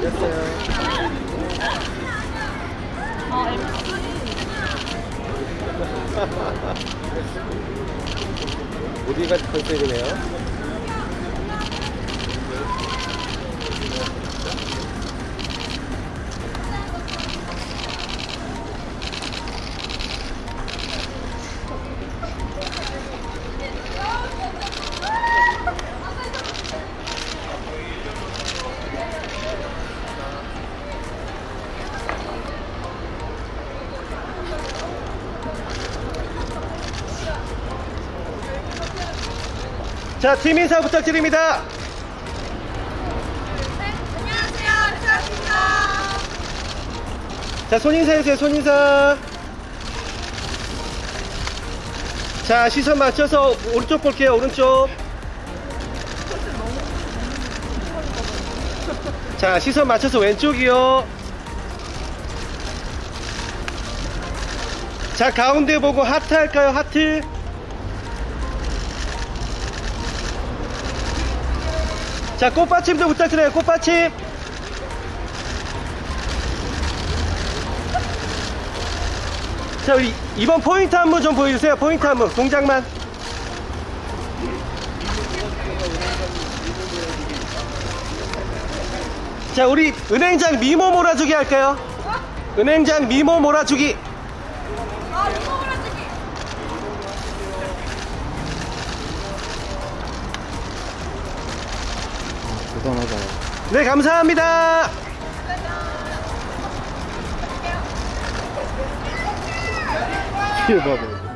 걸렸어요. 어, MC. 무디가 컨셉이네요. 자, 팀 인사 부탁드립니다. 안녕하세요. 안녕하십니까. 자, 손인사 해주세요, 손인사. 자, 시선 맞춰서 오른쪽 볼게요, 오른쪽. 자, 시선 맞춰서 왼쪽이요. 자, 가운데 보고 하트 할까요, 하트? 자, 꽃받침도 부탁드려요, 꽃받침. 자, 우리 이번 포인트 안무 좀 보여주세요. 포인트 안무. 동작만. 자, 우리 은행장 미모 몰아주기 할까요? 은행장 미모 몰아주기. 아, 이거 몰아주기. 대단하다. 네, 감사합니다. 뒤에 봐봐.